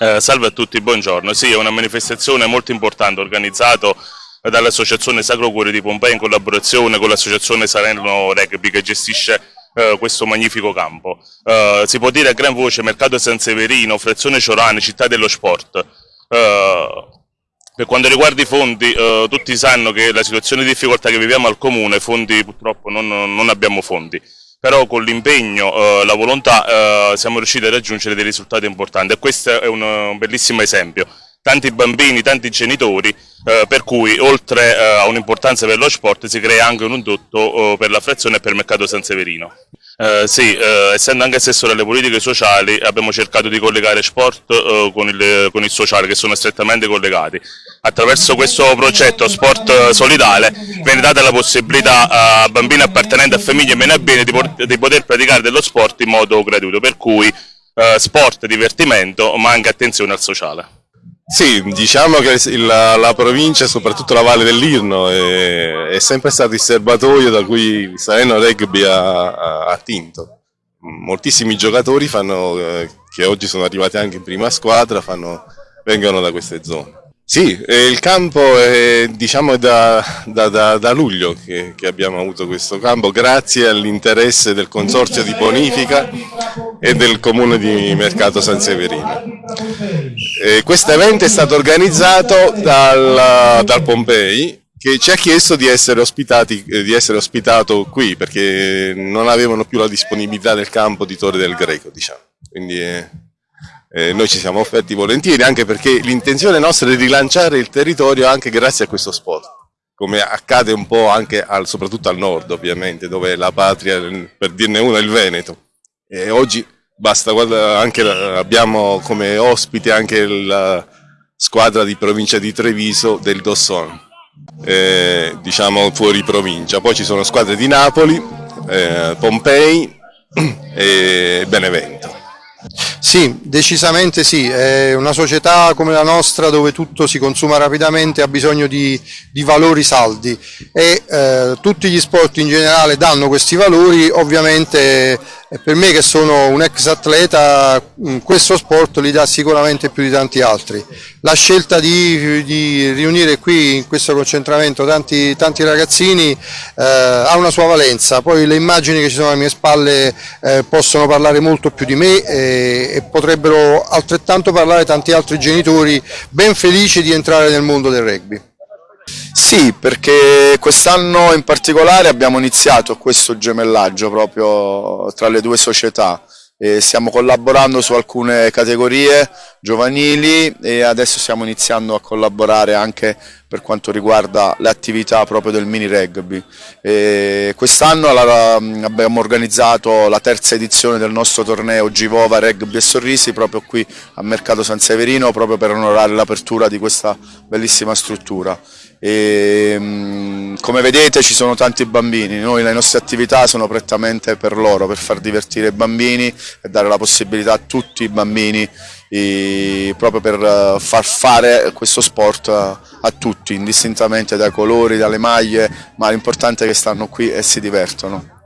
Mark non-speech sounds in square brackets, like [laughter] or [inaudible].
Eh, salve a tutti, buongiorno. Sì, è una manifestazione molto importante organizzata dall'Associazione Sacro Cuore di Pompei in collaborazione con l'Associazione Salerno Rugby che gestisce eh, questo magnifico campo. Eh, si può dire a gran voce Mercato San Severino, Frazione Ciorane, Città dello Sport. Eh, per quanto riguarda i fondi, eh, tutti sanno che la situazione di difficoltà che viviamo al Comune, fondi purtroppo non, non abbiamo fondi però con l'impegno, eh, la volontà eh, siamo riusciti a raggiungere dei risultati importanti e questo è un, un bellissimo esempio. Tanti bambini, tanti genitori, eh, per cui oltre eh, a un'importanza per lo sport si crea anche un indotto eh, per la frazione e per il mercato San Severino. Eh, sì, eh, essendo anche assessore alle politiche sociali abbiamo cercato di collegare sport eh, con, il, con, il, sociale che sono strettamente collegati. Attraverso questo progetto Sport Solidale viene data la possibilità a bambini appartenenti a famiglie meno abbienti di, di, poter praticare dello sport in modo gratuito, per cui eh, sport, divertimento ma anche attenzione al sociale. Sì, diciamo che la, la provincia, soprattutto la Valle dell'Irno, è, è, sempre stato il serbatoio da cui il Salerno Rugby ha, ha attinto. Moltissimi giocatori fanno, eh, che oggi sono arrivati anche in prima squadra fanno, vengono da queste zone. Sì, il campo è diciamo, da, da, da, da, luglio che, che, abbiamo avuto questo campo grazie all'interesse del Consorzio di Bonifica e del Comune di Mercato San Severino. Questo evento è stato organizzato dal, dal, Pompei che ci ha chiesto di essere, di essere, ospitato qui perché non avevano più la disponibilità del campo di Torre del Greco. Diciamo. Quindi, eh, eh, noi ci siamo offerti volentieri anche perché l'intenzione nostra è rilanciare il territorio anche grazie a questo sport come accade un po' anche al, soprattutto al nord ovviamente dove la patria per dirne una è il Veneto e oggi basta anche abbiamo come ospite anche la squadra di provincia di Treviso del Dosson. Eh, diciamo fuori provincia. Poi ci sono squadre di Napoli eh, Pompei [clears throat] e Benevento. Sì, decisamente sì, è una società come la nostra dove tutto si consuma rapidamente ha bisogno di, di valori saldi. E eh, tutti gli sport in generale danno questi valori, ovviamente per me che sono un ex atleta mm, questo sport li dà sicuramente più di tanti altri. La scelta di, di riunire qui in questo concentramento tanti, tanti ragazzini eh, ha una sua valenza, poi le immagini che ci sono alle mie spalle eh, possono parlare molto più di me e, e potrebbero altrettanto parlare tanti altri genitori ben felici di entrare nel mondo del rugby. Sì, perché quest'anno in particolare abbiamo iniziato questo gemellaggio proprio tra le due società. E stiamo collaborando su alcune categorie giovanili e adesso stiamo iniziando a collaborare anche per quanto riguarda le attività proprio del mini rugby. Quest'anno abbiamo organizzato la terza edizione del nostro torneo Givova Rugby e Sorrisi proprio qui a Mercato San Severino proprio per onorare l'apertura di questa bellissima struttura. E, mm, come vedete ci sono tanti bambini, noi le nostre attività sono prettamente per loro, per far divertire i bambini e dare la possibilità a tutti i bambini proprio per eh, far fare questo sport a, a tutti, indistintamente dai colori, dalle maglie, ma l'importante è che stanno qui e si divertono.